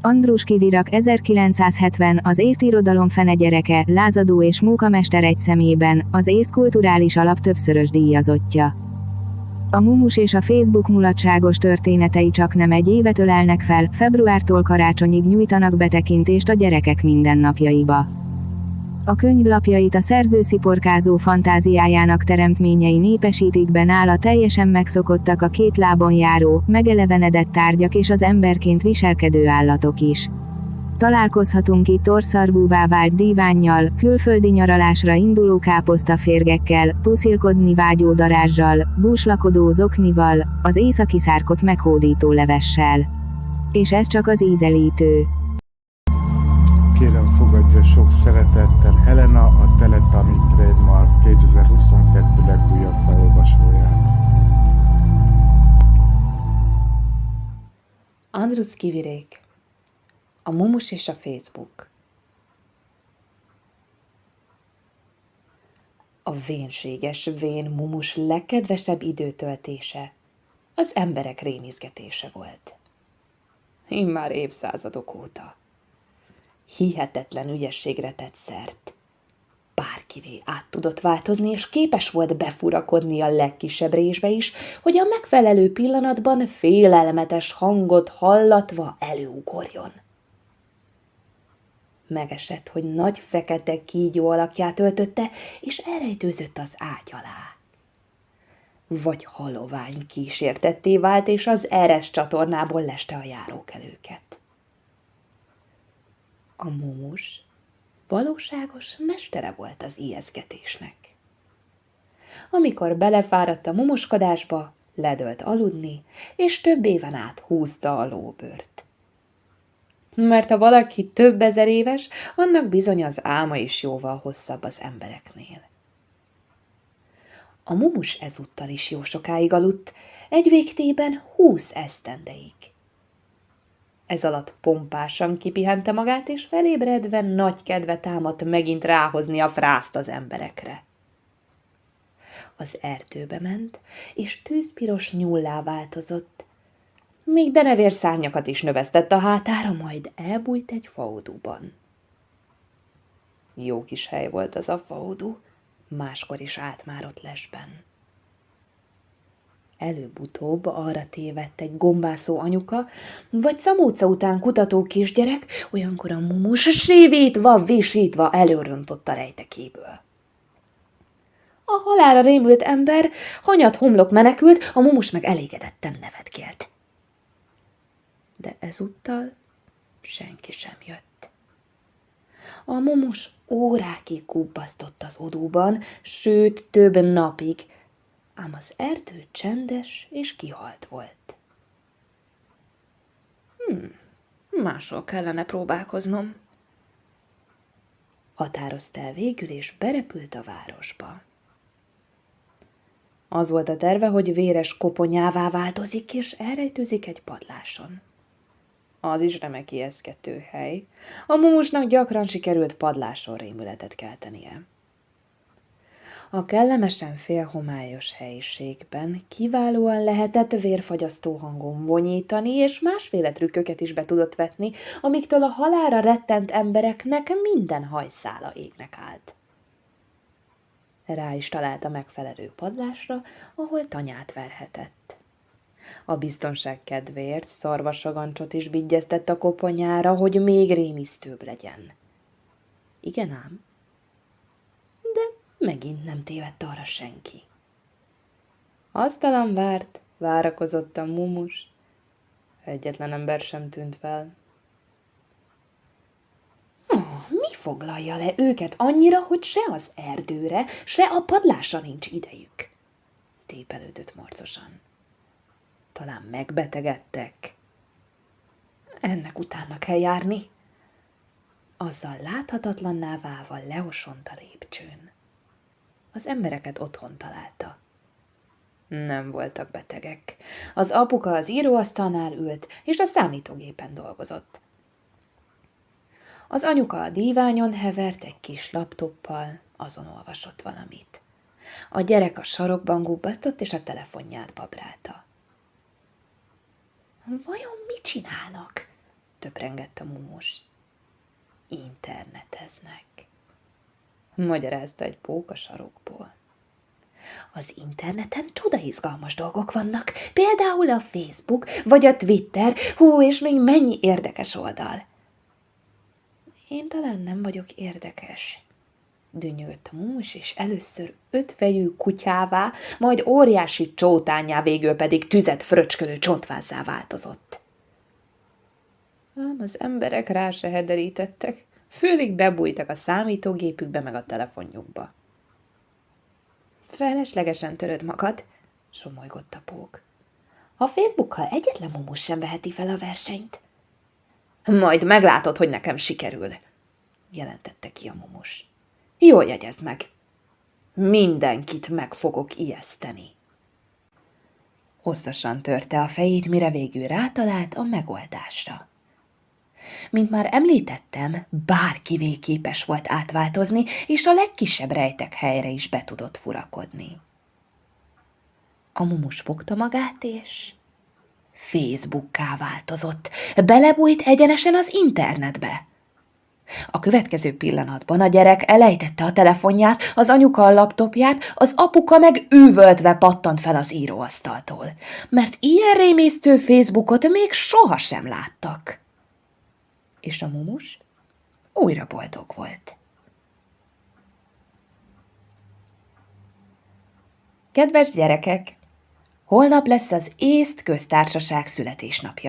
Andrus Kivirak 1970 az észt irodalom fene gyereke, lázadó és munkamester egy szemében, az észt kulturális alap többszörös díjazottja. A Mumus és a Facebook mulatságos történetei csak nem egy évet ölelnek fel, februártól karácsonyig nyújtanak betekintést a gyerekek mindennapjaiba. A könyvlapjait a szerző sziporkázó fantáziájának teremtményei népesítik be nála teljesen megszokottak a két lábon járó, megelevenedett tárgyak és az emberként viselkedő állatok is. Találkozhatunk itt orszarvúvá vált dívánnyal, külföldi nyaralásra induló káposztaférgekkel, puszilkodni vágyó darázsal, búslakodó zoknival, az északi szárkot meghódító levessel. És ez csak az ízelítő. Kérem sok szeretettel Helena a Teletami Trademark 2022 legújabb felolvasóját. Andrus Kivirék A Mumus és a Facebook A vénséges vén mumus legkedvesebb időtöltése az emberek rémizgetése volt. Immár évszázadok óta hihetetlen ügyességre tett szert. Bárkivé át tudott változni, és képes volt befurakodni a legkisebb résbe is, hogy a megfelelő pillanatban félelmetes hangot hallatva előugorjon. Megesett, hogy nagy fekete kígyó alakját öltötte, és elrejtőzött az ágy alá. Vagy halovány kísértetté vált, és az eres csatornából leste a járókelőket a mumus valóságos mestere volt az ijeszgetésnek. Amikor belefáradt a mumuskodásba, ledölt aludni, és több éven át húzta a lóbört. Mert ha valaki több ezer éves, annak bizony az álma is jóval hosszabb az embereknél. A mumus ezúttal is jó sokáig aludt, egy végtében húsz esztendeig. Ez alatt pompásan kipihente magát, és felébredve nagy kedve támadt megint ráhozni a frászt az emberekre. Az erdőbe ment, és tűzpiros nyullá változott. Még denevér szárnyakat is növesztett a hátára, majd elbújt egy faudúban. Jó kis hely volt az a faudú, máskor is állt lesben. Előbb-utóbb arra tévedt egy gombászó anyuka, vagy szamóca után kutató kisgyerek, olyankor a mumus sévítva, visítva előröntott a rejtekéből. A halára rémült ember hanyat homlok menekült, a mumus meg elégedetten nevetkélt. De ezúttal senki sem jött. A mumus órákig kubbasztott az odúban, sőt több napig, ám az erdő csendes és kihalt volt. Hmm, máshol kellene próbálkoznom. Határozta el végül, és berepült a városba. Az volt a terve, hogy véres koponyává változik, és elrejtőzik egy padláson. Az is remek ijeszgető hely. A mumusnak gyakran sikerült padláson rémületet keltenie. A kellemesen félhomályos helyiségben kiválóan lehetett vérfagyasztó hangon vonyítani, és másféle trükköket is be tudott vetni, amiktől a halára rettent embereknek minden hajszála égnek állt. Rá is találta megfelelő padlásra, ahol tanyát verhetett. A biztonság kedvéért szarvasagancsot is bigyeztett a koponyára, hogy még rémisztőbb legyen. Igen ám, Megint nem tévedt arra senki. Asztalan várt, várakozott a mumus. Egyetlen ember sem tűnt fel. Oh, mi foglalja le őket annyira, hogy se az erdőre, se a padlásra nincs idejük? Tépelődött morcosan. Talán megbetegedtek. Ennek utána kell járni. Azzal láthatatlanná válva leosont a lépcsőn az embereket otthon találta. Nem voltak betegek. Az apuka az íróasztalnál ült, és a számítógépen dolgozott. Az anyuka a díványon hevert egy kis laptoppal, azon olvasott valamit. A gyerek a sarokban gubbasztott, és a telefonját babrálta. Vajon mit csinálnak? töprengett a mumus. Interneteznek. Magyarázta egy póka sarokból. Az interneten csoda izgalmas dolgok vannak, például a Facebook, vagy a Twitter, hú, és még mennyi érdekes oldal. Én talán nem vagyok érdekes, dünnyögött a mumus, és először ötvejű kutyává, majd óriási csótányá, végül pedig tüzet fröcskölő csontvázzá változott. Ám az emberek rá se hederítettek, főleg bebújtak a számítógépükbe meg a telefonjukba. Feleslegesen töröd magad, somolygott a pók. A Facebookkal egyetlen mumus sem veheti fel a versenyt. Majd meglátod, hogy nekem sikerül, jelentette ki a mumus. Jól jegyezd meg. Mindenkit meg fogok ijeszteni. Hosszasan törte a fejét, mire végül rátalált a megoldásra. Mint már említettem, bárkivé képes volt átváltozni, és a legkisebb rejtek helyre is be tudott furakodni. A mumus fogta magát, és Facebookká változott. Belebújt egyenesen az internetbe. A következő pillanatban a gyerek elejtette a telefonját, az anyuka a laptopját, az apuka meg üvöltve pattant fel az íróasztaltól, mert ilyen rémisztő Facebookot még sohasem láttak és a mumus újra boldog volt. Kedves gyerekek! Holnap lesz az észt köztársaság születésnapja.